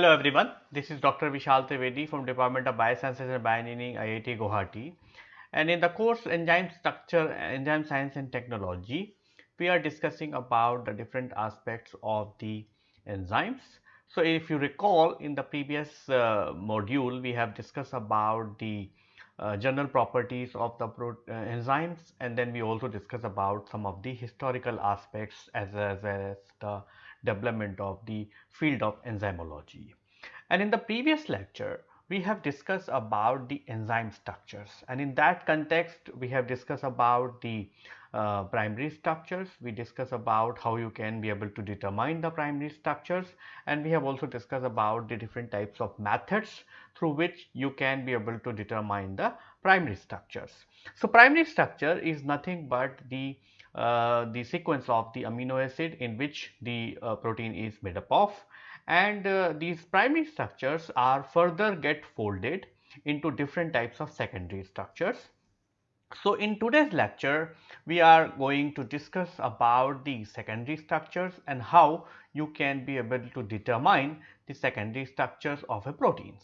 Hello everyone, this is Dr. Vishal Trivedi from Department of Biosciences and Bioengineering IIT Guwahati and in the course Enzyme Structure, Enzyme Science and Technology, we are discussing about the different aspects of the enzymes. So, if you recall in the previous uh, module, we have discussed about the uh, general properties of the uh, enzymes and then we also discuss about some of the historical aspects as, as well as the development of the field of enzymology. And in the previous lecture, we have discussed about the enzyme structures and in that context we have discussed about the uh, primary structures, we discuss about how you can be able to determine the primary structures and we have also discussed about the different types of methods through which you can be able to determine the primary structures. So, primary structure is nothing but the the sequence of the amino acid in which the uh, protein is made up of and uh, these primary structures are further get folded into different types of secondary structures. So, in today's lecture we are going to discuss about the secondary structures and how you can be able to determine the secondary structures of a proteins.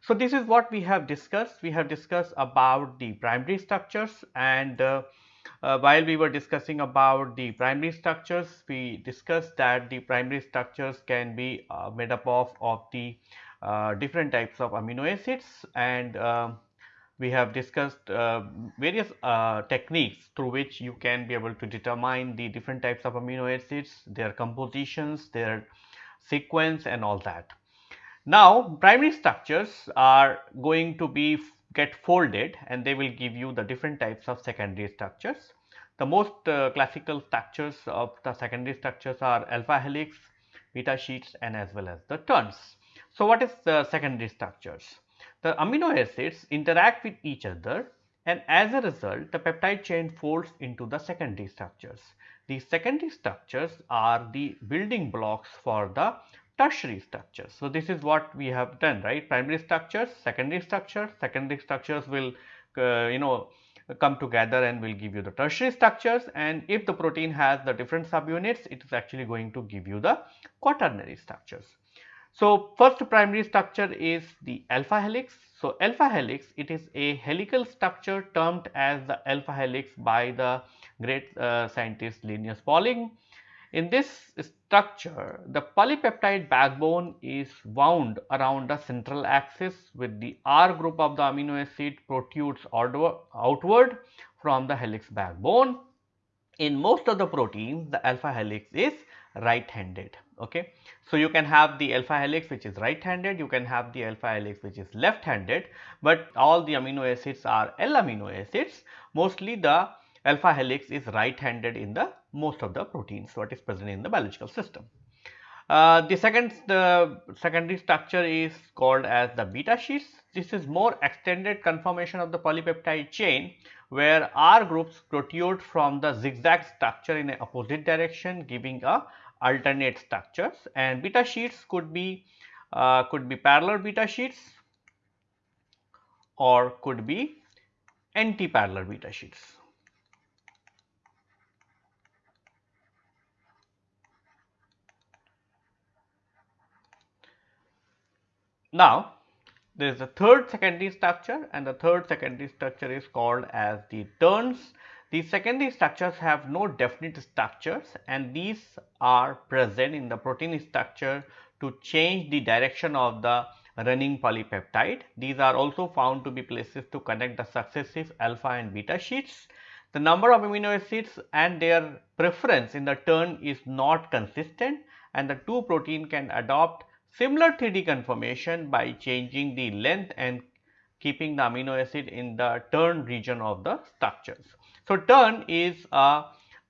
So, this is what we have discussed. We have discussed about the primary structures and uh, uh, while we were discussing about the primary structures, we discussed that the primary structures can be uh, made up of, of the uh, different types of amino acids and um, we have discussed uh, various uh, techniques through which you can be able to determine the different types of amino acids, their compositions, their sequence and all that. Now, primary structures are going to be get folded and they will give you the different types of secondary structures. The most uh, classical structures of the secondary structures are alpha helix, beta sheets and as well as the turns. So, what is the secondary structures? The amino acids interact with each other and as a result the peptide chain folds into the secondary structures. These secondary structures are the building blocks for the tertiary structures. So, this is what we have done right primary structures, secondary structures, secondary structures will uh, you know come together and will give you the tertiary structures and if the protein has the different subunits it is actually going to give you the quaternary structures. So, first primary structure is the alpha helix. So, alpha helix it is a helical structure termed as the alpha helix by the great uh, scientist Linus Pauling in this structure, the polypeptide backbone is wound around the central axis with the R group of the amino acid protrudes outward from the helix backbone. In most of the proteins, the alpha helix is right handed. Okay. So, you can have the alpha helix which is right handed, you can have the alpha helix which is left handed, but all the amino acids are L amino acids. Mostly the alpha helix is right handed in the most of the proteins what is present in the biological system. Uh, the second the secondary structure is called as the beta sheets. This is more extended conformation of the polypeptide chain where R groups protrude from the zigzag structure in a opposite direction giving a alternate structures and beta sheets could be uh, could be parallel beta sheets or could be anti-parallel beta sheets. Now, there is a third secondary structure and the third secondary structure is called as the turns. These secondary structures have no definite structures and these are present in the protein structure to change the direction of the running polypeptide. These are also found to be places to connect the successive alpha and beta sheets. The number of amino acids and their preference in the turn is not consistent and the two protein can adopt Similar 3D conformation by changing the length and keeping the amino acid in the turn region of the structures. So, turn is a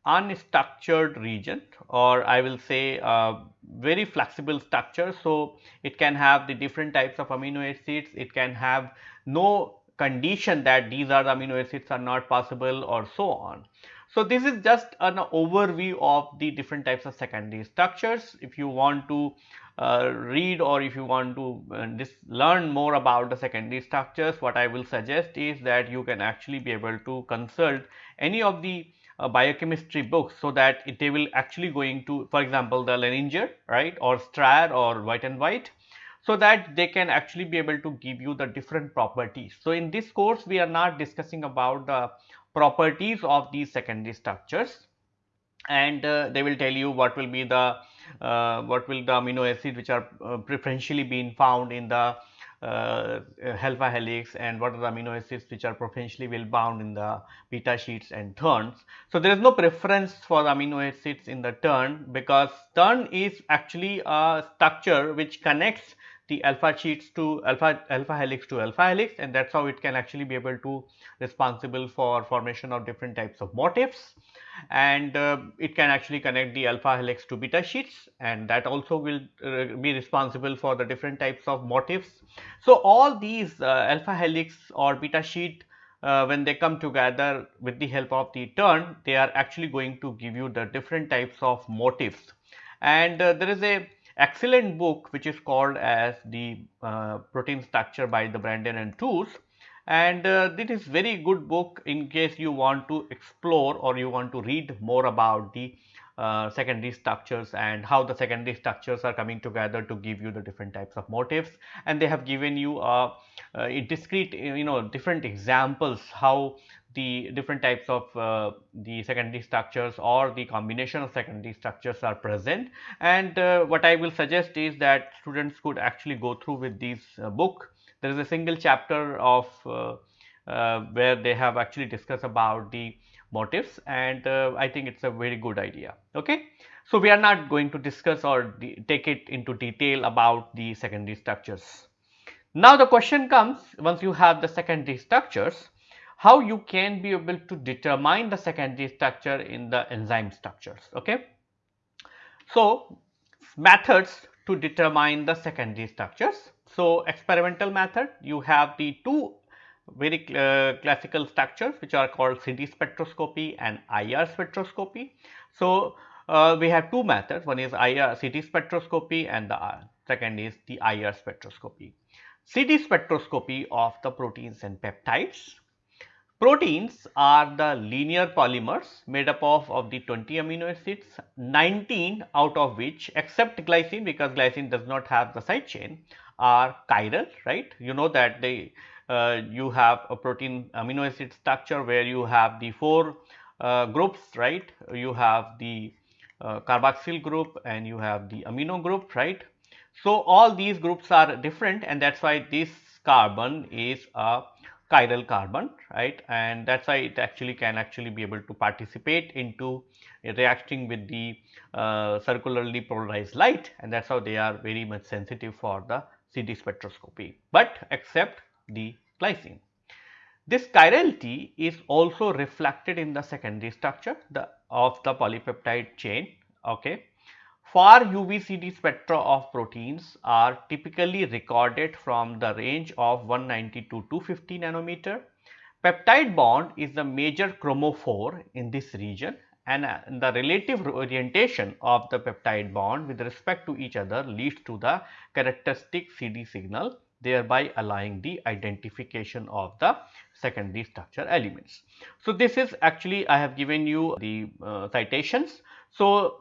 unstructured region or I will say a very flexible structure. So, it can have the different types of amino acids, it can have no condition that these are the amino acids are not possible or so on. So, this is just an overview of the different types of secondary structures. If you want to read or if you want to uh, learn more about the secondary structures, what I will suggest is that you can actually be able to consult any of the uh, biochemistry books so that it, they will actually going to for example, the Lehninger right or Stryer or Voet and Voet. so that they can actually be able to give you the different properties. So, in this course we are not discussing about the properties of these secondary structures and uh, they will tell you what will be the uh, what will the amino acid which are uh, preferentially being found in the uh, alpha helix and what are the amino acids which are preferentially well bound in the beta sheets and turns. So, there is no preference for amino acids in the turn because turn is actually a structure which connects the alpha sheets to alpha alpha helix to alpha helix and that is how it can actually be able to responsible for formation of different types of motifs and uh, it can actually connect the alpha helix to beta sheets and that also will uh, be responsible for the different types of motifs. So, all these uh, alpha helix or beta sheet uh, when they come together with the help of the turn they are actually going to give you the different types of motifs and uh, there is a excellent book which is called as the uh, protein structure by the Branden and Tooze and uh, this is very good book in case you want to explore or you want to read more about the uh, secondary structures and how the secondary structures are coming together to give you the different types of motifs. And they have given you a, a discrete you know different examples how the different types of uh, the secondary structures or the combination of secondary structures are present and uh, what I will suggest is that students could actually go through with this uh, book there is a single chapter of uh, uh, where they have actually discussed about the motifs and uh, I think it is a very good idea. Okay. So, we are not going to discuss or take it into detail about the secondary structures. Now, the question comes once you have the secondary structures, how you can be able to determine the secondary structure in the enzyme structures. Okay. So, methods to determine the secondary structures. So, experimental method you have the two very uh, classical structures which are called CD spectroscopy and IR spectroscopy. So, uh, we have two methods one is IR CD spectroscopy and the uh, second is the IR spectroscopy. CD spectroscopy of the proteins and peptides. Proteins are the linear polymers made up of, of the 20 amino acids, 19 out of which except glycine because glycine does not have the side chain are chiral, right. You know that they uh, you have a protein amino acid structure where you have the four uh, groups, right. You have the uh, carboxyl group and you have the amino group, right. So, all these groups are different and that is why this carbon is a chiral carbon right and that is why it actually can actually be able to participate into reacting with the uh, circularly polarized light and that is how they are very much sensitive for the CD spectroscopy, but except the glycine. This chirality is also reflected in the secondary structure the, of the polypeptide chain. Okay. Far UV-CD spectra of proteins are typically recorded from the range of 190 to 250 nanometer. Peptide bond is the major chromophore in this region and uh, the relative orientation of the peptide bond with respect to each other leads to the characteristic CD signal thereby allowing the identification of the secondary structure elements. So, this is actually I have given you the uh, citations. So,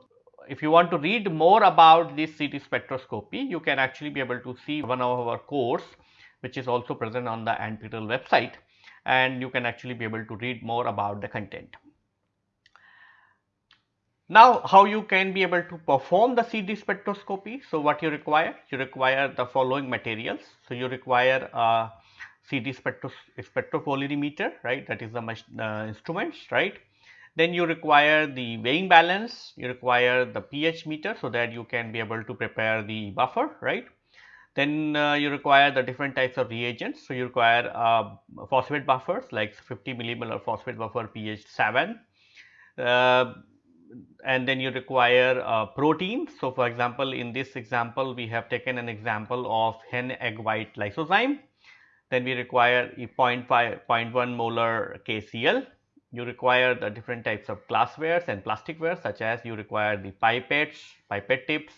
if you want to read more about this CD spectroscopy, you can actually be able to see one of our course which is also present on the NPTEL website and you can actually be able to read more about the content. Now, how you can be able to perform the CD spectroscopy? So, what you require? You require the following materials. So, you require a CD spectros spectropolarimeter, right? That is the uh, instruments, right? Then you require the weighing balance, you require the pH meter so that you can be able to prepare the buffer, right? Then uh, you require the different types of reagents. So, you require uh, phosphate buffers like 50 millimolar phosphate buffer pH 7. Uh, and then you require uh. So, for example, in this example, we have taken an example of hen egg white lysozyme. Then we require a 0.5, 0.1 molar KCl. You require the different types of glasswares and plasticware such as you require the pipettes, pipette tips,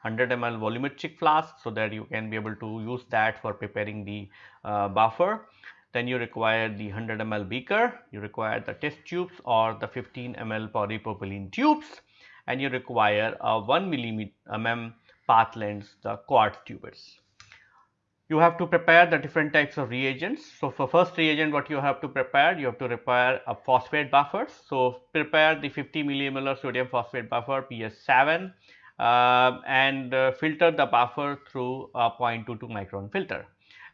100 ml volumetric flask so that you can be able to use that for preparing the uh, buffer. Then you require the 100 ml beaker, you require the test tubes or the 15 ml polypropylene tubes and you require a 1 mm path length the quartz tubers. You have to prepare the different types of reagents. So, for first reagent what you have to prepare, you have to prepare a phosphate buffer. So, prepare the 50 millimolar sodium phosphate buffer pH 7 uh, and uh, filter the buffer through a 0.22 micron filter.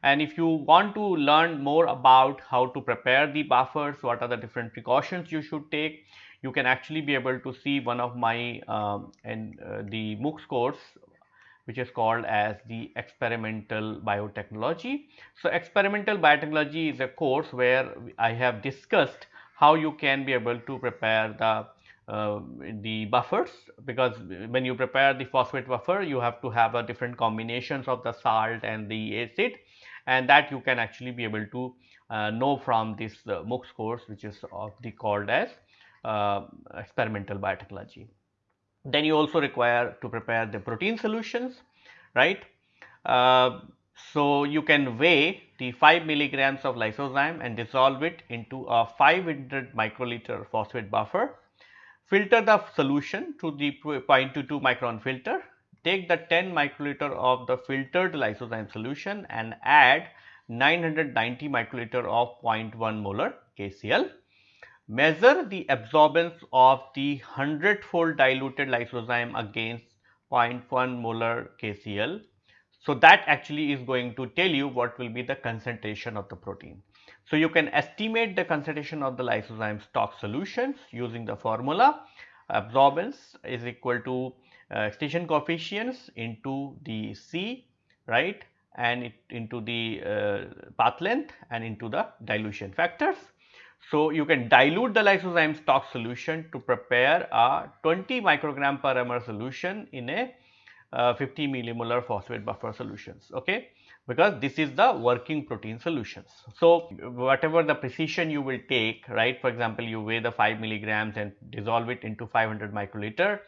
And if you want to learn more about how to prepare the buffers, what are the different precautions you should take, you can actually be able to see one of my um, and uh, the MOOCs course which is called as the experimental biotechnology. So, experimental biotechnology is a course where I have discussed how you can be able to prepare the uh, the buffers because when you prepare the phosphate buffer you have to have a different combinations of the salt and the acid and that you can actually be able to uh, know from this uh, MOOCs course which is of the called as uh, experimental biotechnology. Then you also require to prepare the protein solutions, right. Uh, so, you can weigh the 5 milligrams of lysozyme and dissolve it into a 500 microliter phosphate buffer. Filter the solution to the 0.22 micron filter. Take the 10 microliter of the filtered lysozyme solution and add 990 microliter of 0.1 molar KCl measure the absorbance of the 100 fold diluted lysozyme against 0.1 molar KCl. So, that actually is going to tell you what will be the concentration of the protein. So, you can estimate the concentration of the lysozyme stock solutions using the formula absorbance is equal to uh, extinction coefficients into the C right and it into the uh, path length and into the dilution factors. So, you can dilute the lysozyme stock solution to prepare a 20 microgram per ml solution in a uh, 50 millimolar phosphate buffer solutions. Okay because this is the working protein solutions. So, whatever the precision you will take right for example, you weigh the 5 milligrams and dissolve it into 500 microliter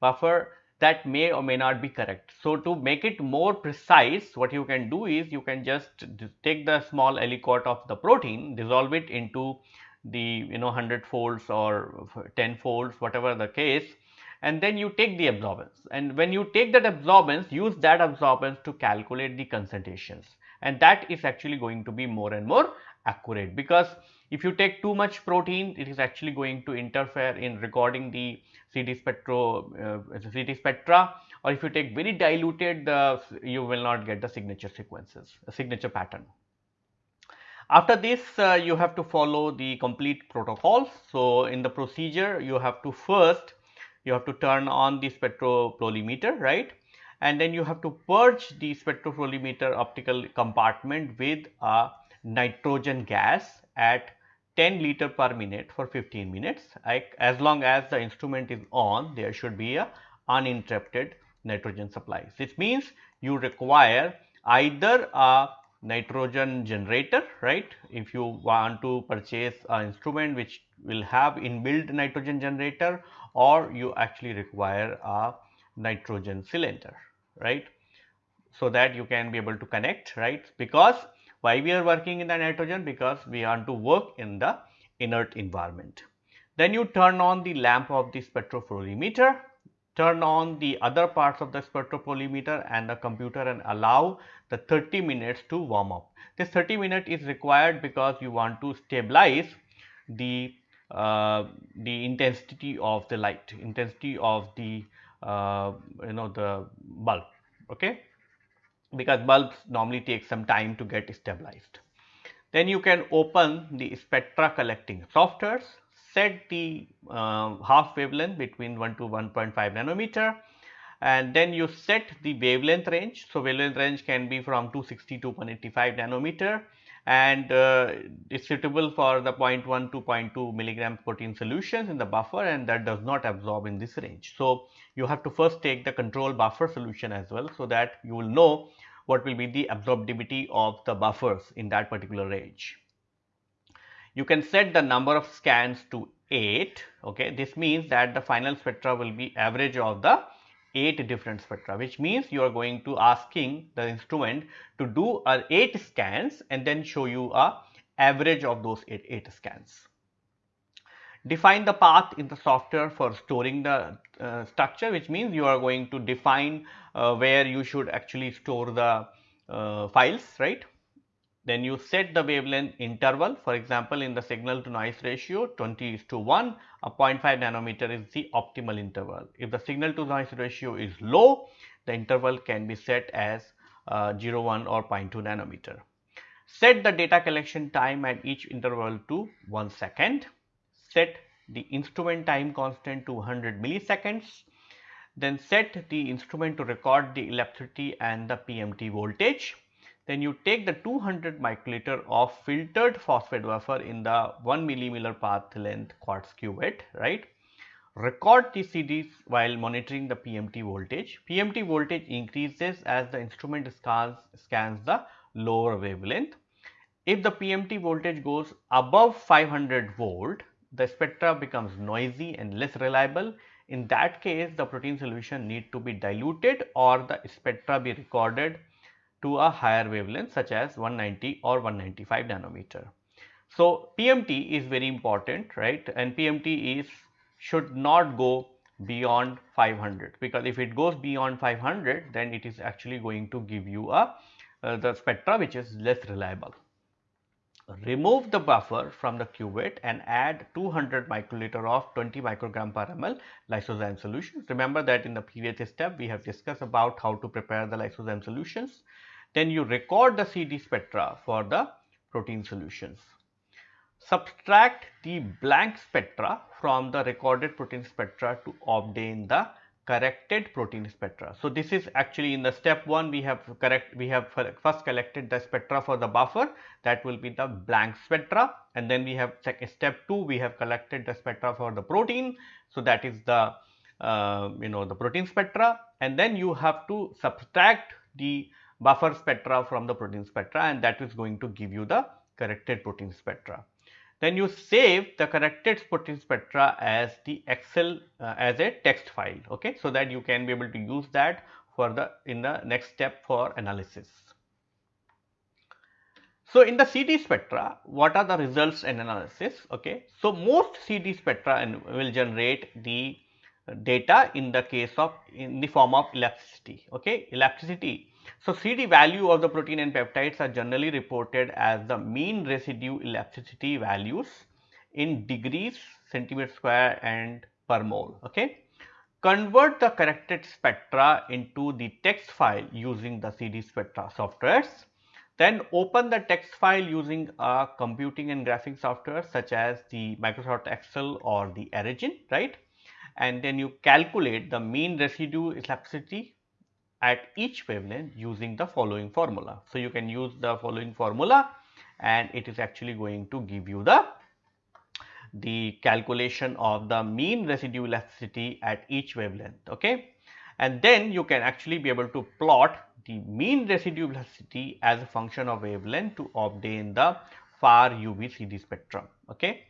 buffer that may or may not be correct. So, to make it more precise what you can do is you can just take the small aliquot of the protein dissolve it into the you know 100 folds or 10 folds whatever the case and then you take the absorbance and when you take that absorbance use that absorbance to calculate the concentrations and that is actually going to be more and more accurate because if you take too much protein it is actually going to interfere in recording the CD spectro uh, CD spectra or if you take very diluted you will not get the signature sequences a signature pattern. After this uh, you have to follow the complete protocols. So, in the procedure you have to first you have to turn on the spectropolarimeter right and then you have to purge the spectropolarimeter optical compartment with a nitrogen gas at 10 liter per minute for 15 minutes. Like as long as the instrument is on there should be a uninterrupted nitrogen supply. This means you require either a nitrogen generator right? If you want to purchase an instrument which will have inbuilt nitrogen generator or you actually require a nitrogen cylinder right? So that you can be able to connect right? Because why we are working in the nitrogen because we want to work in the inert environment then you turn on the lamp of the spectropolarimeter turn on the other parts of the spectropolarimeter and the computer and allow the 30 minutes to warm up. This 30 minute is required because you want to stabilize the uh, the intensity of the light, intensity of the uh, you know the bulb, okay? Because bulbs normally take some time to get stabilized. Then you can open the spectra collecting softwares, set the uh, half wavelength between 1 to 1.5 nanometer and then you set the wavelength range. So, wavelength range can be from 260 to 185 nanometer and uh, is suitable for the 0.1 to 0.2 milligram protein solutions in the buffer and that does not absorb in this range. So, you have to first take the control buffer solution as well. So, that you will know what will be the absorptivity of the buffers in that particular range. You can set the number of scans to 8. Okay. This means that the final spectra will be average of the 8 different spectra which means you are going to asking the instrument to do a 8 scans and then show you a average of those 8, 8 scans. Define the path in the software for storing the uh, structure which means you are going to define uh, where you should actually store the uh, files, right. Then you set the wavelength interval for example, in the signal to noise ratio 20 is to 1 a 0.5 nanometer is the optimal interval. If the signal to noise ratio is low the interval can be set as uh, 01 or 0.2 nanometer. Set the data collection time at each interval to 1 second. Set the instrument time constant to 100 milliseconds. Then set the instrument to record the ellipticity and the PMT voltage. Then you take the 200 microliter of filtered phosphate buffer in the 1 millimeter path length quartz cuvette, right record the CDs while monitoring the PMT voltage. PMT voltage increases as the instrument scans, scans the lower wavelength. If the PMT voltage goes above 500 volt, the spectra becomes noisy and less reliable. In that case, the protein solution need to be diluted or the spectra be recorded to a higher wavelength such as 190 or 195 nanometer. So, PMT is very important, right, and PMT is should not go beyond 500 because if it goes beyond 500 then it is actually going to give you a uh, the spectra which is less reliable. Remove the buffer from the cuvette and add 200 microliter of 20 microgram per ml lysozyme solution. Remember that in the previous step we have discussed about how to prepare the lysozyme solutions. Then you record the CD spectra for the protein solutions. Subtract the blank spectra from the recorded protein spectra to obtain the corrected protein spectra. So, this is actually in the step 1 we have correct we have first collected the spectra for the buffer that will be the blank spectra and then we have step 2 we have collected the spectra for the protein. So, that is the uh, you know the protein spectra and then you have to subtract the buffer spectra from the protein spectra and that is going to give you the corrected protein spectra then you save the corrected protein spectra as the Excel uh, as a text file okay so that you can be able to use that for the in the next step for analysis. So, in the CD spectra what are the results and analysis okay. So, most CD spectra will generate the data in the case of in the form of ellipticity okay ellipticity so, CD value of the protein and peptides are generally reported as the mean residue ellipticity values in degrees centimeter square and per mole. Okay. Convert the corrected spectra into the text file using the CD spectra softwares. Then open the text file using a computing and graphing software such as the Microsoft Excel or the Origin, right? And then you calculate the mean residue ellipticity at each wavelength using the following formula. So, you can use the following formula and it is actually going to give you the the calculation of the mean residue ellipticity at each wavelength okay and then you can actually be able to plot the mean residue ellipticity as a function of wavelength to obtain the far UV CD spectrum okay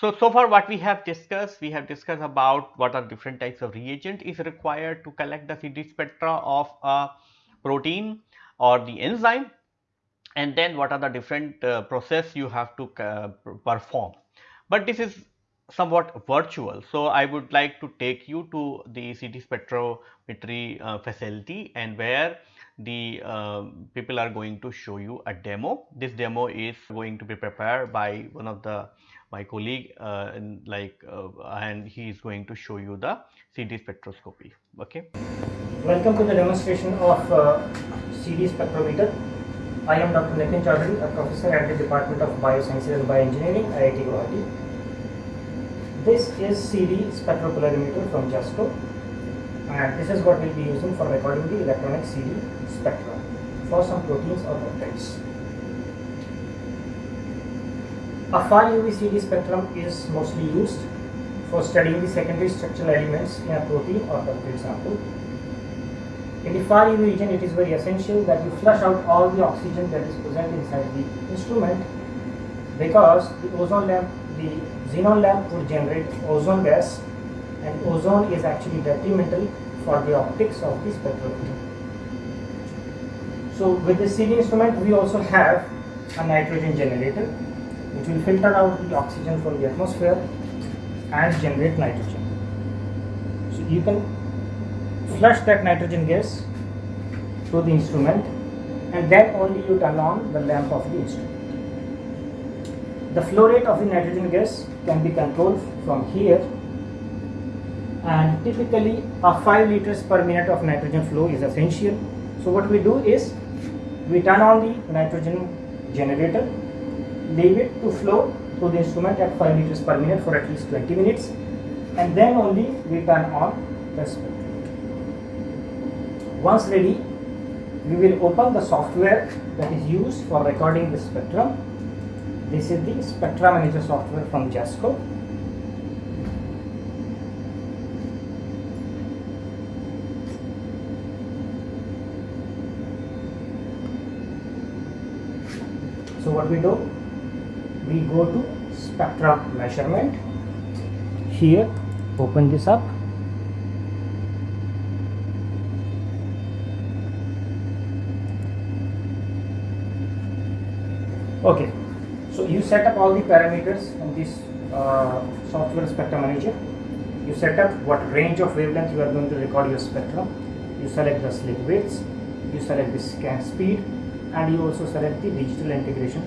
so, so far what we have discussed, we have discussed about what are different types of reagent is required to collect the CD spectra of a protein or the enzyme and then what are the different uh, process you have to uh, perform. But this is somewhat virtual. So, I would like to take you to the CD spectrometry uh, facility and where the uh, people are going to show you a demo. This demo is going to be prepared by one of the my colleague uh, like uh, and he is going to show you the CD spectroscopy. Okay. Welcome to the demonstration of uh, CD spectrometer. I am Dr. Nitin Chaudhary, a professor at the Department of Biosciences and Bioengineering, IIT Guwahati. This is CD spectropolarimeter from JASCO and this is what we will be using for recording the electronic CD spectra for some proteins or peptides. A far UV CD spectrum is mostly used for studying the secondary structural elements in a protein or peptide sample. In the far UV region, it is very essential that you flush out all the oxygen that is present inside the instrument because the ozone lamp, the xenon lamp would generate ozone gas and ozone is actually detrimental for the optics of the spectrometer. So with the CD instrument we also have a nitrogen generator which will filter out the oxygen from the atmosphere and generate nitrogen. So you can flush that nitrogen gas to the instrument and then only you turn on the lamp of the instrument. The flow rate of the nitrogen gas can be controlled from here and typically a 5 liters per minute of nitrogen flow is essential. So what we do is we turn on the nitrogen generator, leave it to flow through the instrument at 5 liters per minute for at least 20 minutes and then only we turn on the spectrum. Once ready, we will open the software that is used for recording the spectrum. This is the Spectra Manager software from JASCO. So what we do, we go to spectra measurement. Here, open this up. Okay, so you set up all the parameters in this uh, software spectrum manager. You set up what range of wavelength you are going to record your spectrum. You select the slit widths. You select the scan speed and you also select the digital integration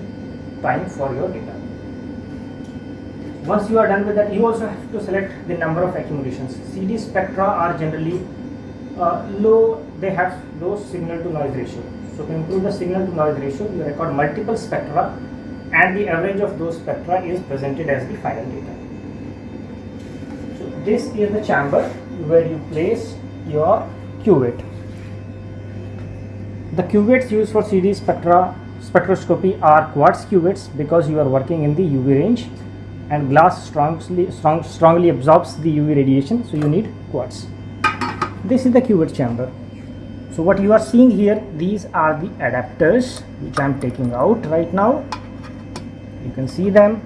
time for your data. Once you are done with that, you also have to select the number of accumulations. CD spectra are generally uh, low, they have low signal to noise ratio. So to improve the signal to noise ratio, you record multiple spectra and the average of those spectra is presented as the final data. So this is the chamber where you place your cuvette. The cuvettes used for CD spectra spectroscopy are quartz cuvettes because you are working in the UV range and glass strongly, strong, strongly absorbs the UV radiation so you need quartz. This is the cuvette chamber. So what you are seeing here these are the adapters which I am taking out right now. You can see them.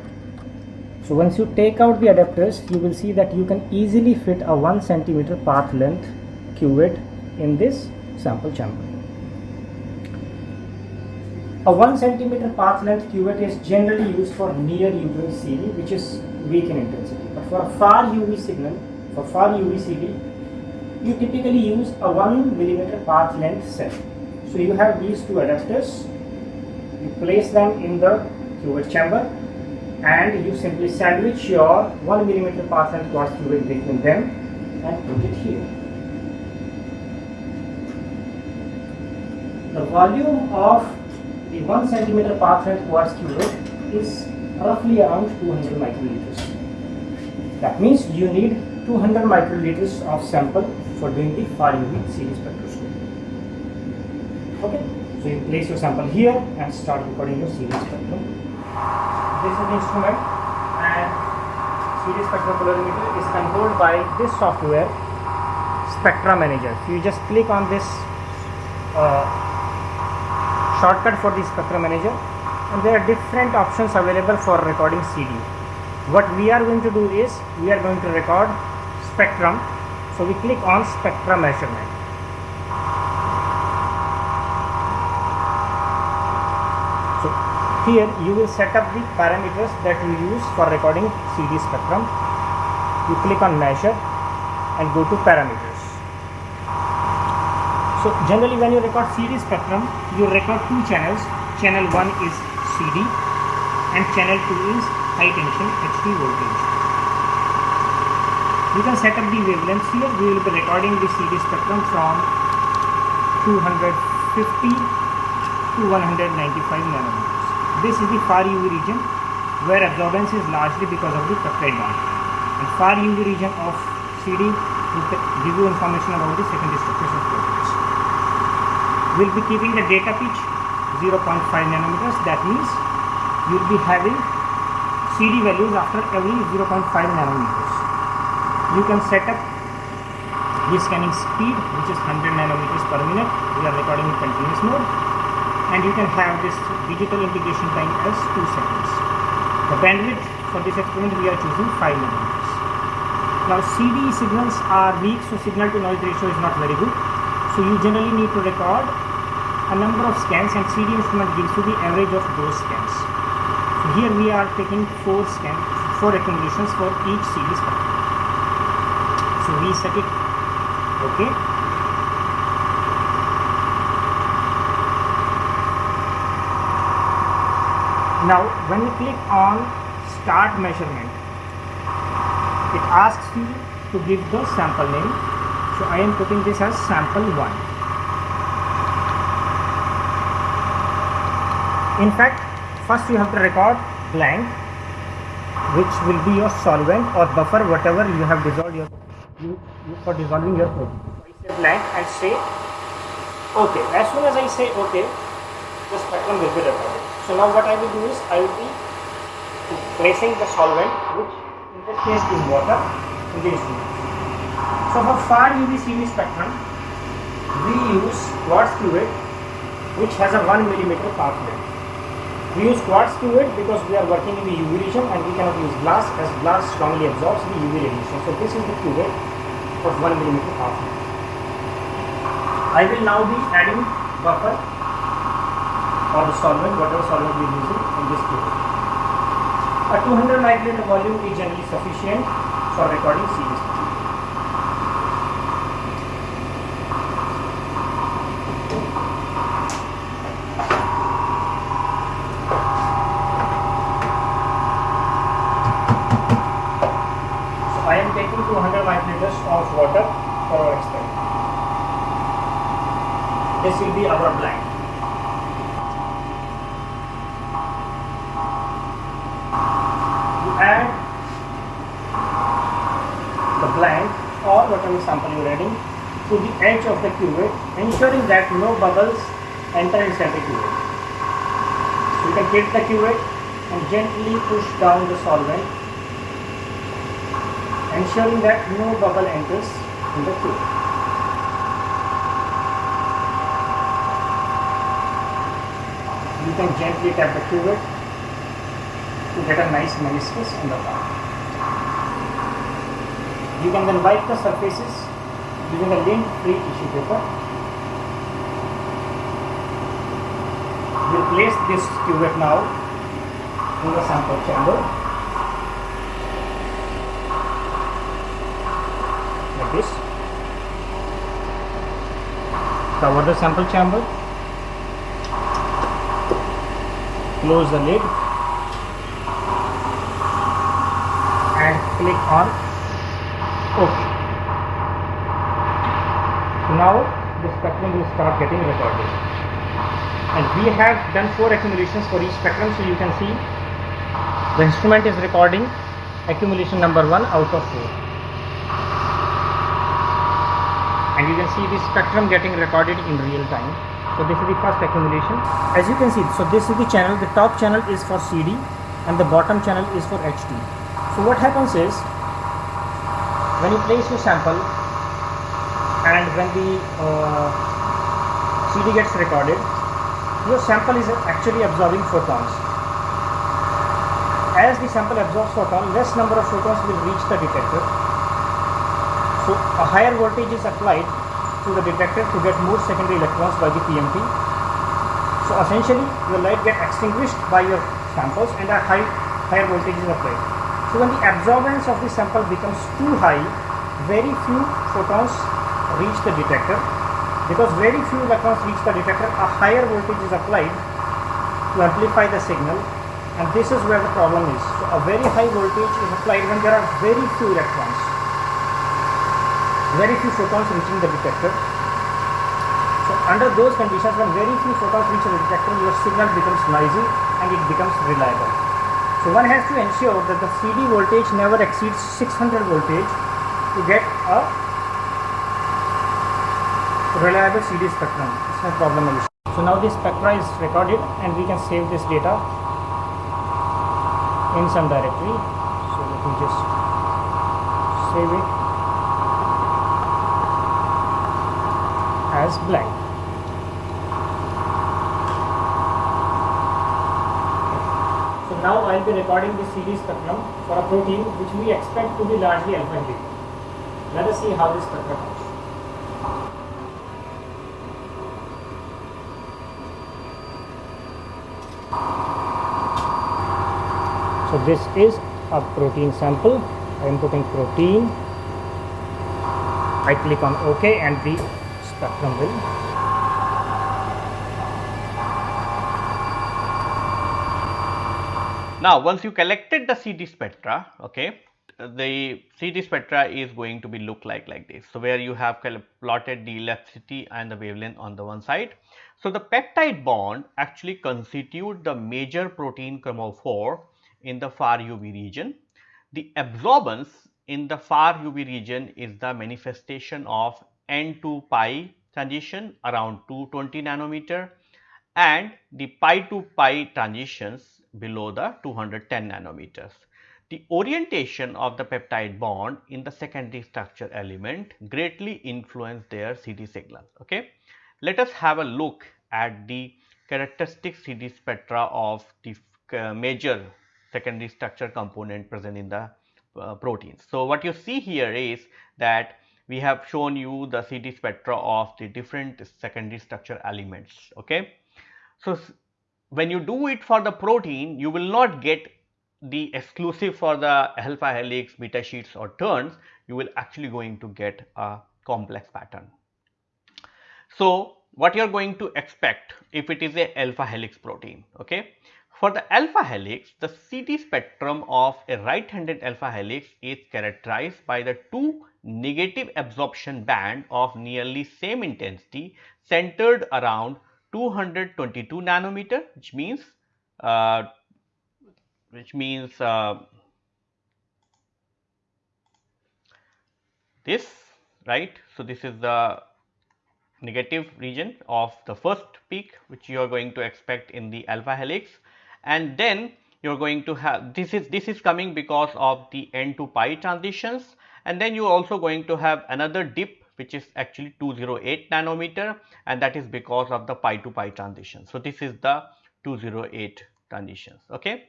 So once you take out the adapters you will see that you can easily fit a 1 centimeter path length cuvette in this sample chamber. A 1 centimeter path length cuvette is generally used for near UV CD which is weak in intensity. But for a far UV signal, for far UV CD, you typically use a 1 millimeter path length cell. So you have these two adapters, you place them in the cuvette chamber and you simply sandwich your 1 millimeter path length quartz cuvette between them and put it here. The volume of the 1 centimeter path length quartz cuvette is roughly around 200 microliters. That means you need 200 microliters of sample for doing the far UV CD spectroscopy. Okay, so you place your sample here and start recording your CD spectrum. This is the instrument and CD spectropolarimeter is controlled by this software Spectra Manager. You just click on this uh, shortcut for the spectrum manager and there are different options available for recording CD. What we are going to do is we are going to record spectrum. So we click on spectrum measurement. So here you will set up the parameters that you use for recording CD spectrum. You click on measure and go to parameters. So generally when you record CD spectrum, you record two channels. Channel 1 is CD and channel 2 is high tension HT voltage. You can set up the wavelengths here. We will be recording the CD spectrum from 250 to 195 nanometers. This is the far UV region where absorbance is largely because of the peptide bond. And far UV region of CD will give you information about the secondary structures of will be keeping the data pitch 0.5 nanometers that means you will be having CD values after every 0.5 nanometers. You can set up the scanning speed which is 100 nanometers per minute. We are recording in continuous mode and you can have this digital integration time as 2 seconds. The bandwidth for this experiment we are choosing 5 nanometers. Now CD signals are weak so signal to noise ratio is not very good. So you generally need to record a number of scans and CD instrument gives you the average of those scans. So here we are taking four scans, four accumulations for each spectrum. So we set it okay. Now when you click on start measurement, it asks you to give the sample name. So I am putting this as sample 1. In fact, first you have to record blank which will be your solvent or buffer whatever you have dissolved your you, you for dissolving your protein. I say blank and say okay. As soon as I say okay, the spectrum will be recorded. So now what I will do is I will be placing the solvent which in this case is water in the instrument. So for far UV CD spectrum we use quartz cuvette which has a 1 millimeter path length. We use quartz cuvette because we are working in the UV region and we cannot use glass as glass strongly absorbs the UV radiation. So this is the cuvette of 1 millimeter path length. I will now be adding buffer or the solvent, whatever solvent we are using in this cuvette. A 200 microliter volume is generally sufficient for recording series. So I am taking 200 microliters of water for our experiment. This will be our blank. You add the blank or whatever sample you are adding to the edge of the cuvette, ensuring that bubbles enter the cuvette. You can take the cuvette and gently push down the solvent, ensuring that no bubble enters in the cuvette. You can gently tap the cuvette to get a nice meniscus in the palm. You can then wipe the surfaces using a lint-free tissue paper. We'll place this cuvette now in the sample chamber like this. Cover the sample chamber. Close the lid and click on OK. Now the spectrum will start getting recorded. And we have done four accumulations for each spectrum, so you can see the instrument is recording accumulation number one out of four. And you can see the spectrum getting recorded in real time. So this is the first accumulation. As you can see, so this is the channel. The top channel is for CD and the bottom channel is for HT So what happens is when you place your sample and when the uh, CD gets recorded, your sample is actually absorbing photons. As the sample absorbs photon, less number of photons will reach the detector. So a higher voltage is applied to the detector to get more secondary electrons by the PMT. So essentially, your light get extinguished by your samples and a high higher voltage is applied. So when the absorbance of the sample becomes too high, very few photons reach the detector. Because very few electrons reach the detector, a higher voltage is applied to amplify the signal and this is where the problem is. So a very high voltage is applied when there are very few electrons, very few photons reaching the detector. So under those conditions, when very few photons reach the detector, your signal becomes noisy and it becomes reliable. So one has to ensure that the CD voltage never exceeds 600 voltage to get a reliable CD spectrum. It's no problem. So now this spectra is recorded and we can save this data in some directory. So let me just save it as blank. So now I will be recording the CD spectrum for a protein which we expect to be largely alpha. Let us see how this spectrum comes. So this is a protein sample. I am putting protein. I click on OK and the spectrum will Now, once you collected the CD spectra, okay, the CD spectra is going to be look like like this. So, where you have plotted the ellipticity and the wavelength on the one side. So, the peptide bond actually constitute the major protein chromophore in the far UV region. The absorbance in the far UV region is the manifestation of N to pi transition around 220 nanometer and the pi to pi transitions below the 210 nanometers. The orientation of the peptide bond in the secondary structure element greatly influence their CD signal. Okay. Let us have a look at the characteristic CD spectra of the uh, major secondary structure component present in the uh, proteins. So, what you see here is that we have shown you the CD spectra of the different secondary structure elements. Okay. So, when you do it for the protein, you will not get the exclusive for the alpha helix, beta sheets or turns, you will actually going to get a complex pattern. So, what you are going to expect if it is a alpha helix protein, okay. For the alpha helix, the CD spectrum of a right handed alpha helix is characterized by the two negative absorption band of nearly same intensity centered around 222 nanometer which means uh, which means uh, this right. So, this is the negative region of the first peak which you are going to expect in the alpha helix and then you are going to have this is this is coming because of the n to pi transitions. And then you are also going to have another dip which is actually 208 nanometer. And that is because of the pi to pi transition. So, this is the 208 transitions. Okay?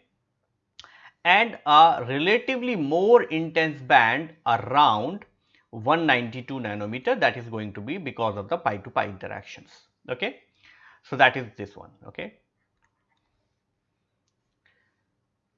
And a relatively more intense band around 192 nanometer. That is going to be because of the pi to pi interactions. Okay. So, that is this one. Okay.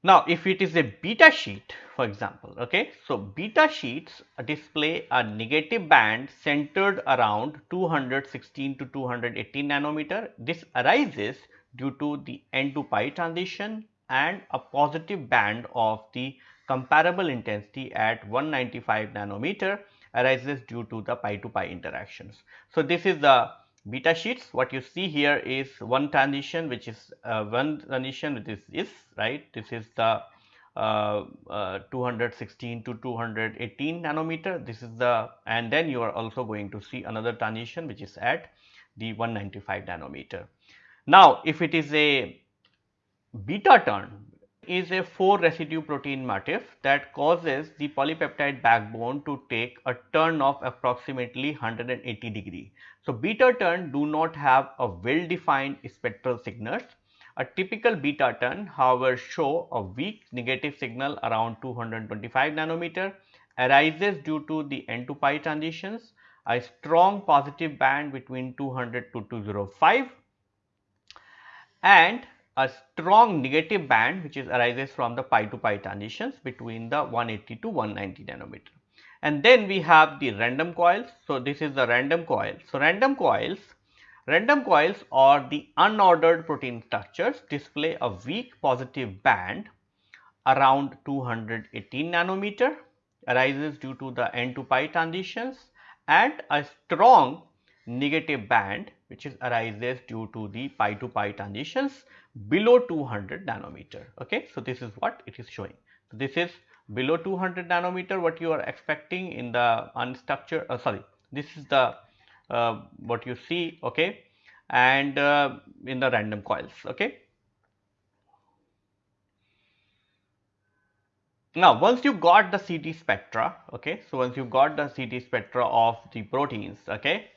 Now, if it is a beta sheet for example, okay. So, beta sheets display a negative band centered around 216 to 218 nanometer. This arises due to the N to pi transition and a positive band of the comparable intensity at 195 nanometer arises due to the pi to pi interactions. So, this is the beta sheets what you see here is one transition which is uh, one transition which is right this is the uh, uh, 216 to 218 nanometer this is the and then you are also going to see another transition which is at the 195 nanometer. Now, if it is a beta turn is a 4 residue protein motif that causes the polypeptide backbone to take a turn of approximately 180 degree. So, beta turn do not have a well defined spectral signals. A typical beta turn however show a weak negative signal around 225 nanometer arises due to the N to pi transitions, a strong positive band between 200 to 205 and a strong negative band which is arises from the pi to pi transitions between the 180 to 190 nanometer. And then we have the random coils. So, this is the random coil. So, random coils, random coils or the unordered protein structures display a weak positive band around 218 nanometer arises due to the N to pi transitions and a strong negative band which is arises due to the pi to pi transitions below 200 nanometer. Okay. So, this is what it is showing. So, this is below 200 nanometer what you are expecting in the unstructured uh, sorry this is the uh, what you see okay and uh, in the random coils okay. Now, once you got the CD spectra, okay, so once you got the CD spectra of the proteins, okay,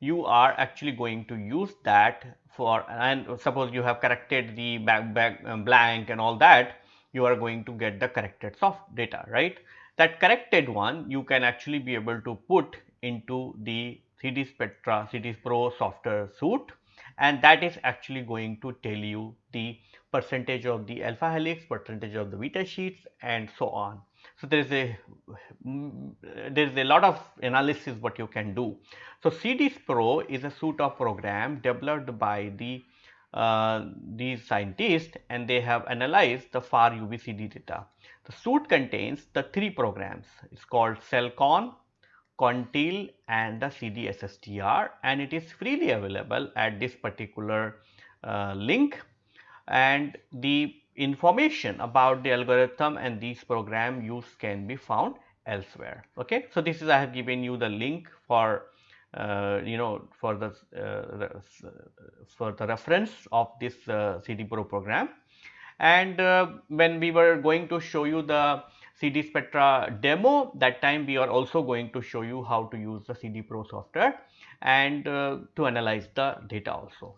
you are actually going to use that for and suppose you have corrected the back, back um, blank and all that you are going to get the corrected soft data right that corrected one you can actually be able to put into the CD Spectra CD Pro software suite and that is actually going to tell you the percentage of the alpha helix, percentage of the beta sheets and so on. So, there is a there is a lot of analysis what you can do. So, CD Pro is a suite of program developed by the uh, these scientists and they have analyzed the far UV CD data. The suite contains the three programs. It's called SELCON, CONTIN and the CDSSTR and it is freely available at this particular uh, link and the information about the algorithm and these program use can be found elsewhere. Okay. So, this is I have given you the link for uh, you know for the uh, for the reference of this uh, CD Pro program and uh, when we were going to show you the CD Spectra demo that time we are also going to show you how to use the CD Pro software and uh, to analyze the data also.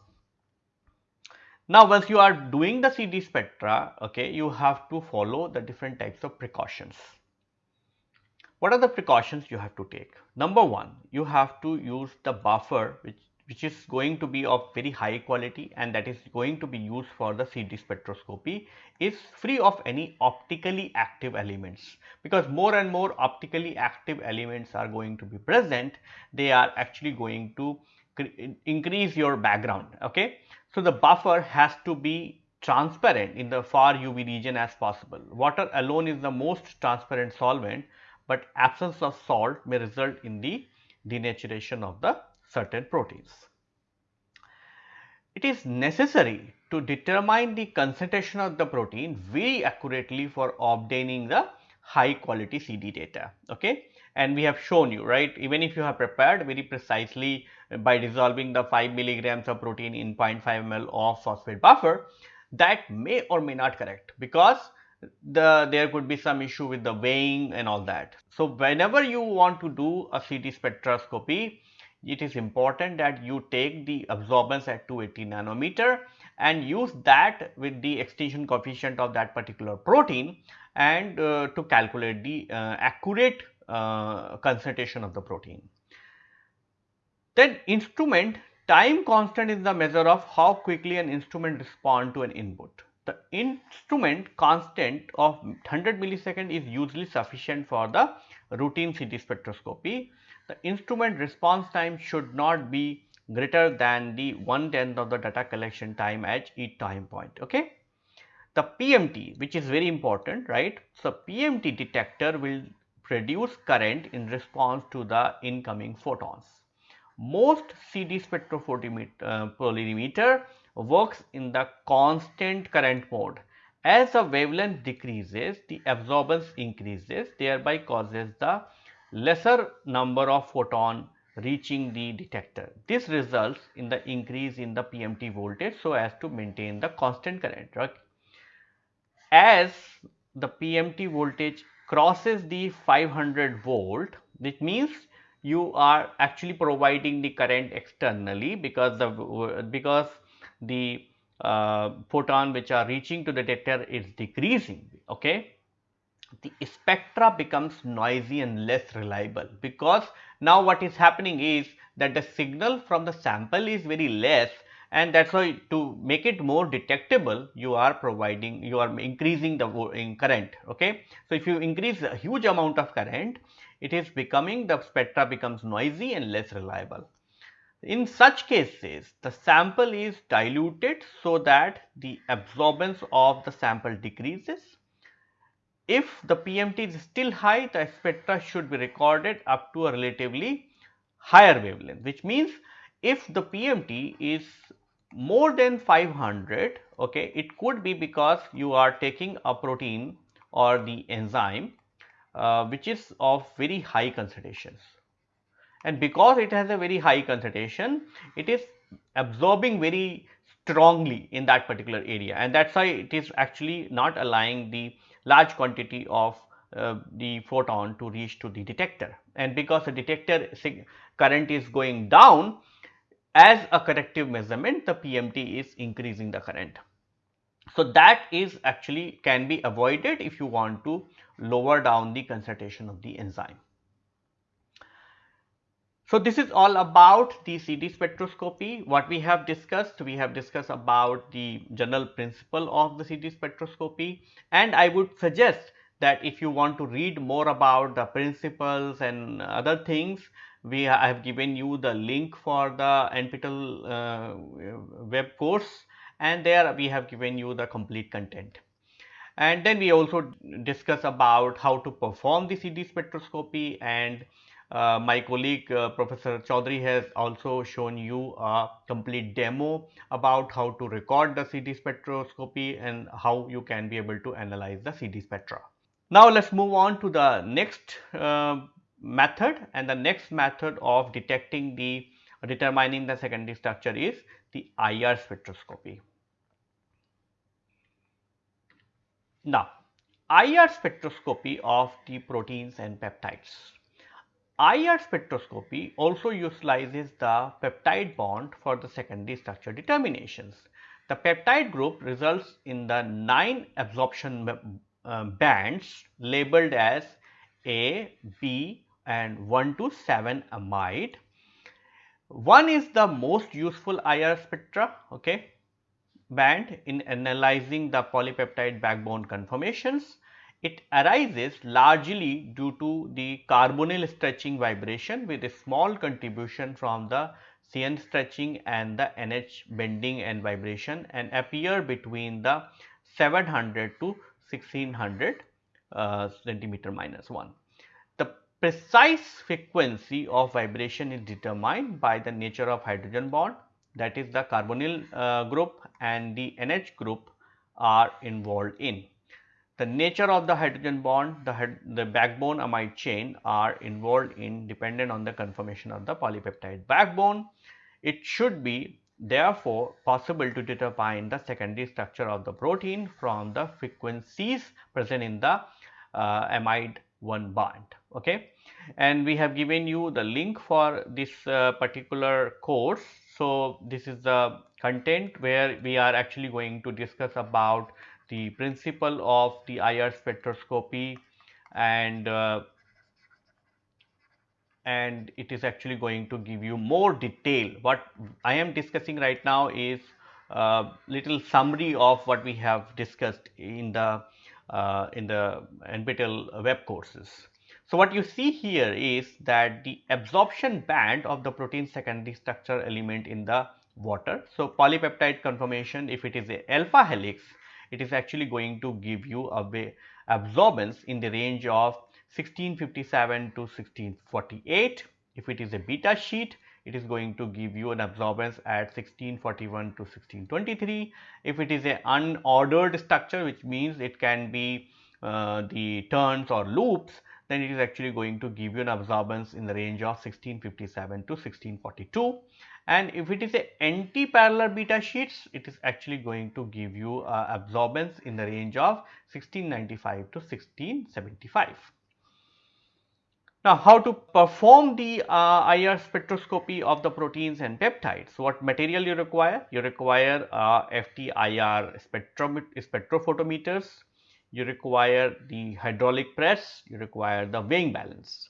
Now, once you are doing the CD spectra, okay, you have to follow the different types of precautions. What are the precautions you have to take? Number one, you have to use the buffer which which is going to be of very high quality and that is going to be used for the CD spectroscopy is free of any optically active elements because more and more optically active elements are going to be present they are actually going to increase your background okay so the buffer has to be transparent in the far uv region as possible water alone is the most transparent solvent but absence of salt may result in the denaturation of the certain proteins. It is necessary to determine the concentration of the protein very accurately for obtaining the high quality CD data. Okay? And we have shown you right even if you have prepared very precisely by dissolving the 5 milligrams of protein in 0.5 ml of phosphate buffer that may or may not correct because the there could be some issue with the weighing and all that. So, whenever you want to do a CD spectroscopy it is important that you take the absorbance at 280 nanometer and use that with the extinction coefficient of that particular protein and uh, to calculate the uh, accurate uh, concentration of the protein. Then instrument time constant is the measure of how quickly an instrument respond to an input. The instrument constant of 100 millisecond is usually sufficient for the routine CD spectroscopy the instrument response time should not be greater than the one tenth of the data collection time at each time point. Okay. The PMT which is very important right. So, PMT detector will produce current in response to the incoming photons. Most CD spectropolarimeter uh, works in the constant current mode. As the wavelength decreases, the absorbance increases thereby causes the lesser number of photon reaching the detector. This results in the increase in the PMT voltage so as to maintain the constant current. Right? As the PMT voltage crosses the 500 volt, which means you are actually providing the current externally because the because the uh, photon which are reaching to the detector is decreasing. Okay the spectra becomes noisy and less reliable because now what is happening is that the signal from the sample is very less and that is why to make it more detectable you are providing you are increasing the current. Okay. So, if you increase a huge amount of current it is becoming the spectra becomes noisy and less reliable. In such cases the sample is diluted so that the absorbance of the sample decreases if the PMT is still high, the spectra should be recorded up to a relatively higher wavelength, which means if the PMT is more than 500, okay, it could be because you are taking a protein or the enzyme uh, which is of very high concentrations. And because it has a very high concentration, it is absorbing very strongly in that particular area and that is why it is actually not allowing the large quantity of uh, the photon to reach to the detector and because the detector current is going down as a corrective measurement the PMT is increasing the current. So, that is actually can be avoided if you want to lower down the concentration of the enzyme. So, this is all about the CD spectroscopy. What we have discussed, we have discussed about the general principle of the CD spectroscopy and I would suggest that if you want to read more about the principles and other things, we I have given you the link for the NPTEL uh, web course and there we have given you the complete content. And then we also discuss about how to perform the CD spectroscopy and uh, my colleague uh, Professor Chaudhary has also shown you a complete demo about how to record the CD spectroscopy and how you can be able to analyze the CD spectra. Now, let us move on to the next uh, method and the next method of detecting the determining the secondary structure is the IR spectroscopy. Now, IR spectroscopy of the proteins and peptides. IR spectroscopy also utilizes the peptide bond for the secondary structure determinations. The peptide group results in the 9 absorption uh, bands labeled as A, B and 1 to 7 amide. One is the most useful IR spectra, okay, band in analyzing the polypeptide backbone conformations. It arises largely due to the carbonyl stretching vibration with a small contribution from the CN stretching and the NH bending and vibration and appear between the 700 to 1600 uh, centimeter minus 1. Precise frequency of vibration is determined by the nature of hydrogen bond that is the carbonyl uh, group and the NH group are involved in. The nature of the hydrogen bond, the, the backbone amide chain are involved in dependent on the conformation of the polypeptide backbone. It should be therefore possible to determine the secondary structure of the protein from the frequencies present in the uh, amide 1 bond. Okay. And we have given you the link for this uh, particular course so, this is the content where we are actually going to discuss about the principle of the IR spectroscopy and uh, and it is actually going to give you more detail. What I am discussing right now is a little summary of what we have discussed in the uh, Uh, in the NPTEL web courses. So, what you see here is that the absorption band of the protein secondary structure element in the water. So, polypeptide conformation if it is a alpha helix, it is actually going to give you a absorbance in the range of 1657 to 1648. If it is a beta sheet, it is going to give you an absorbance at 1641 to 1623. If it is a unordered structure, which means it can be uh, the turns or loops, then it is actually going to give you an absorbance in the range of 1657 to 1642 and if it is a anti-parallel beta sheets it is actually going to give you uh, absorbance in the range of 1695 to 1675. Now, how to perform the uh, IR spectroscopy of the proteins and peptides? What material you require? You require uh, FTIR spectrophotometers, you require the hydraulic press, you require the weighing balance.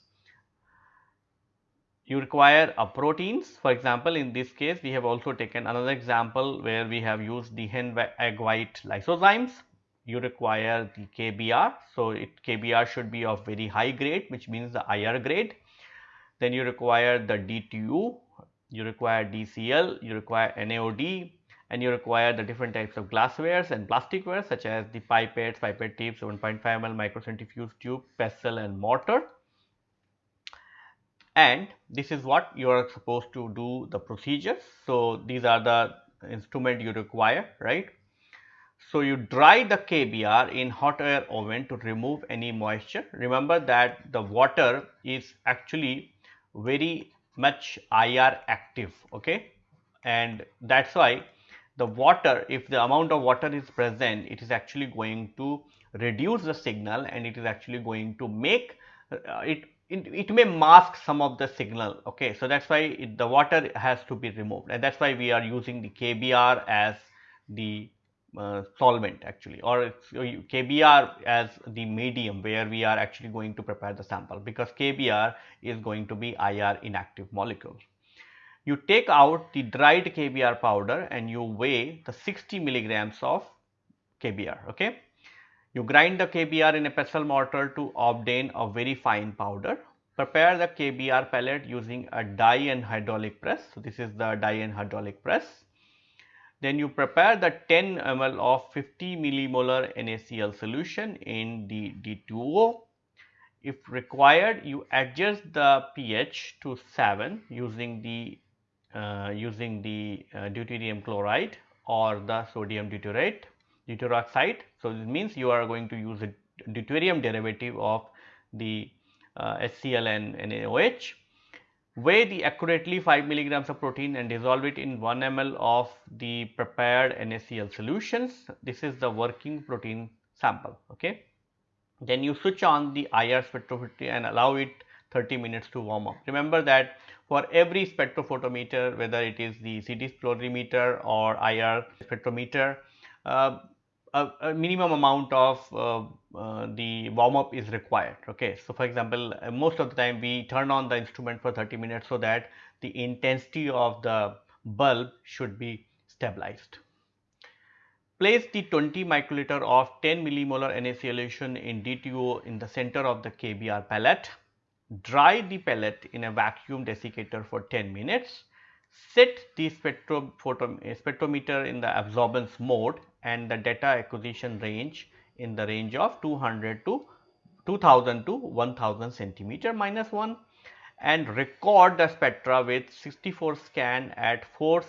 You require a proteins, for example, in this case we have also taken another example where we have used the hen egg white lysozymes. You require the KBr, so it KBr should be of very high grade which means the IR grade. Then you require the D2O, you require DCl, you require NaOD, and you require the different types of glasswares and plasticware such as the pipettes, pipette tips, 1.5 ml microcentrifuge tube, pestle and mortar. And this is what you are supposed to do the procedures. So, these are the instrument you require, right. So, you dry the KBr in hot air oven to remove any moisture. Remember that the water is actually very much IR active, okay. And that is why the water, if the amount of water is present, it is actually going to reduce the signal and it is actually going to make uh, it, it, it may mask some of the signal. Okay, so that's why it, the water has to be removed, and that's why we are using the KBr as the uh, solvent actually, or KBr as the medium where we are actually going to prepare the sample because KBr is going to be IR inactive molecule you take out the dried KBr powder and you weigh the 60 milligrams of KBr. Okay. You grind the KBr in a pestle mortar to obtain a very fine powder. Prepare the KBr pellet using a die and hydraulic press. So, this is the die and hydraulic press. Then you prepare the 10 ml of 50 millimolar NaCl solution in the D2O. If required, you adjust the pH to 7 using the uh, using the uh, deuterium chloride or the sodium deuterate deuteroxide. So, this means you are going to use a deuterium derivative of the uh, HCl and NaOH weigh the accurately 5 milligrams of protein and dissolve it in 1 ml of the prepared NaCl solutions. This is the working protein sample. Okay. Then you switch on the IR spectrophotometer and allow it 30 minutes to warm up. Remember that for every spectrophotometer whether it is the CD fluorimeter or IR spectrometer uh, a, a, minimum amount of uh, uh, the warm up is required. Okay. So, for example, uh, most of the time we turn on the instrument for 30 minutes so that the intensity of the bulb should be stabilized. Place the 20 microliter of 10 millimolar Na solution in D2O in the center of the KBR pellet. Dry the pellet in a vacuum desiccator for 10 minutes set the spectrometer in the absorbance mode and the data acquisition range in the range of 200 to 2000 to 1000 centimeter minus 1 and record the spectra with 64 scan at 4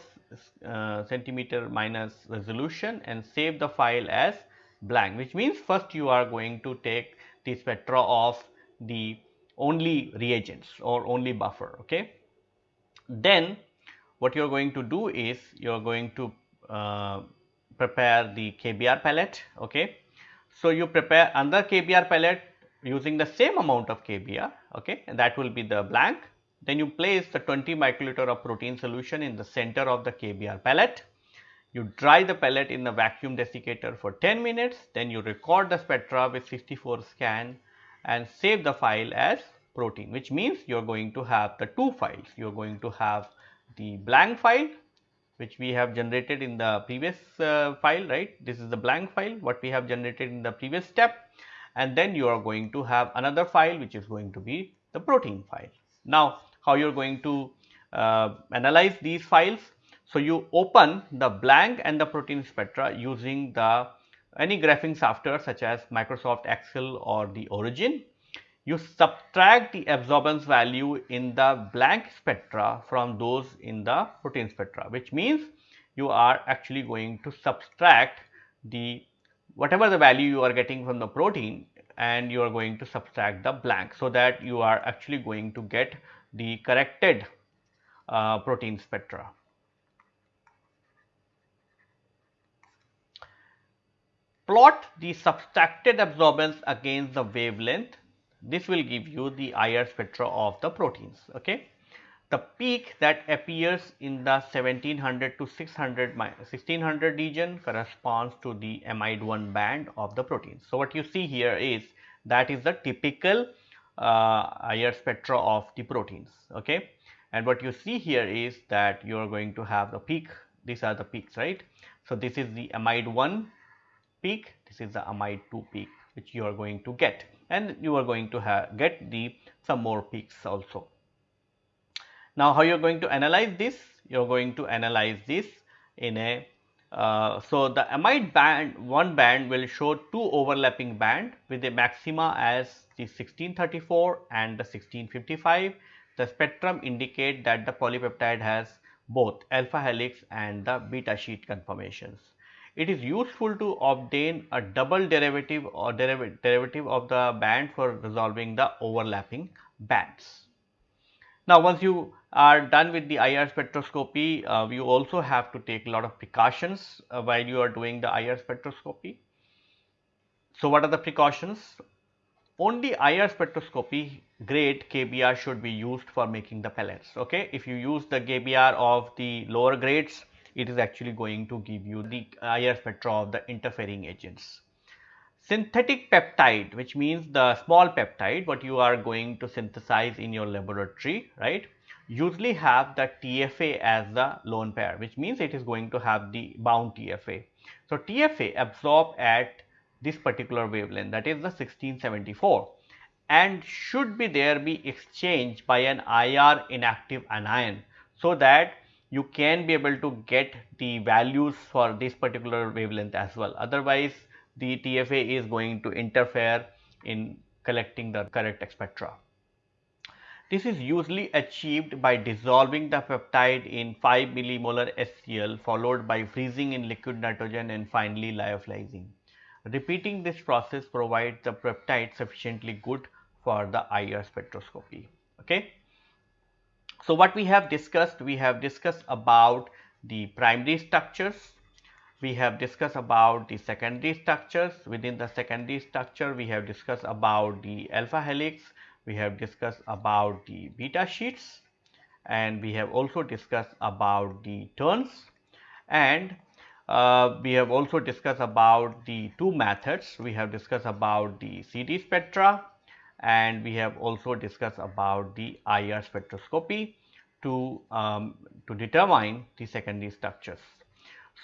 uh, centimeter minus resolution and save the file as blank which means first you are going to take the spectra of the only reagents or only buffer okay? Then what you are going to do is you are going to uh, prepare the KBR pellet. Okay. So, you prepare another KBR pellet using the same amount of KBR okay, and that will be the blank. Then you place the 20 microliter of protein solution in the center of the KBR pellet. You dry the pellet in the vacuum desiccator for 10 minutes, then you record the spectra with 64 scan and save the file as protein which means you are going to have the two files. You are going to have the blank file which we have generated in the previous uh, file right this is the blank file what we have generated in the previous step and then you are going to have another file which is going to be the protein file. Now, how you are going to uh, analyze these files? So, you open the blank and the protein spectra using the any graphing software such as Microsoft Excel or the Origin you subtract the absorbance value in the blank spectra from those in the protein spectra which means you are actually going to subtract the whatever the value you are getting from the protein and you are going to subtract the blank so that you are actually going to get the corrected uh, protein spectra. Plot the subtracted absorbance against the wavelength this will give you the IR spectra of the proteins. Okay. The peak that appears in the 1700 to 600 1600 region corresponds to the amide 1 band of the protein. So, what you see here is that is the typical uh, IR spectra of the proteins. Okay. And what you see here is that you are going to have the peak, these are the peaks, right. So, this is the amide 1 peak, this is the amide 2 peak which you are going to get and you are going to have get the some more peaks also. Now, how you are going to analyze this? You are going to analyze this in a uh, so the amide band one band will show two overlapping band with a maxima as the 1634 and the 1655. The spectrum indicate that the polypeptide has both alpha helix and the beta sheet conformations it is useful to obtain a double derivative or deriv derivative of the band for resolving the overlapping bands. Now, once you are done with the IR spectroscopy, uh, you also have to take a lot of precautions uh, while you are doing the IR spectroscopy. So, what are the precautions? Only IR spectroscopy grade KBR should be used for making the pellets. Okay, if you use the KBR of the lower grades, it is actually going to give you the IR spectra of the interfering agents. Synthetic peptide which means the small peptide what you are going to synthesize in your laboratory right usually have the TFA as the lone pair which means it is going to have the bound TFA. So, TFA absorb at this particular wavelength that is the 1674 and should be there be exchanged by an IR inactive anion so that you can be able to get the values for this particular wavelength as well. Otherwise, the TFA is going to interfere in collecting the correct spectra. This is usually achieved by dissolving the peptide in 5 millimolar HCl followed by freezing in liquid nitrogen and finally lyophilizing. Repeating this process provides the peptide sufficiently good for the IR spectroscopy. Okay. So, what we have discussed, we have discussed about the primary structures, we have discussed about the secondary structures. Within the secondary structure, we have discussed about the alpha helix, we have discussed about the beta sheets. And we have also discussed about the turns. And uh, we have also discussed about the two methods. We have discussed about the CD spectra and we have also discussed about the IR spectroscopy to, um, to determine the secondary structures.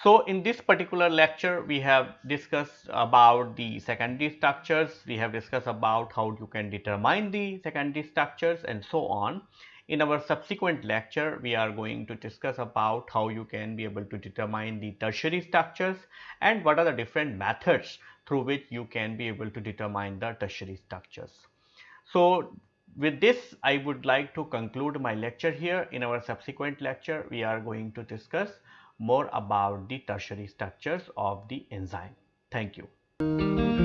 So, in this particular lecture we have discussed about the secondary structures, we have discussed about how you can determine the secondary structures and so on. In our subsequent lecture we are going to discuss about how you can be able to determine the tertiary structures and what are the different methods through which you can be able to determine the tertiary structures. So, with this I would like to conclude my lecture here. In our subsequent lecture we are going to discuss more about the tertiary structures of the enzyme. Thank you.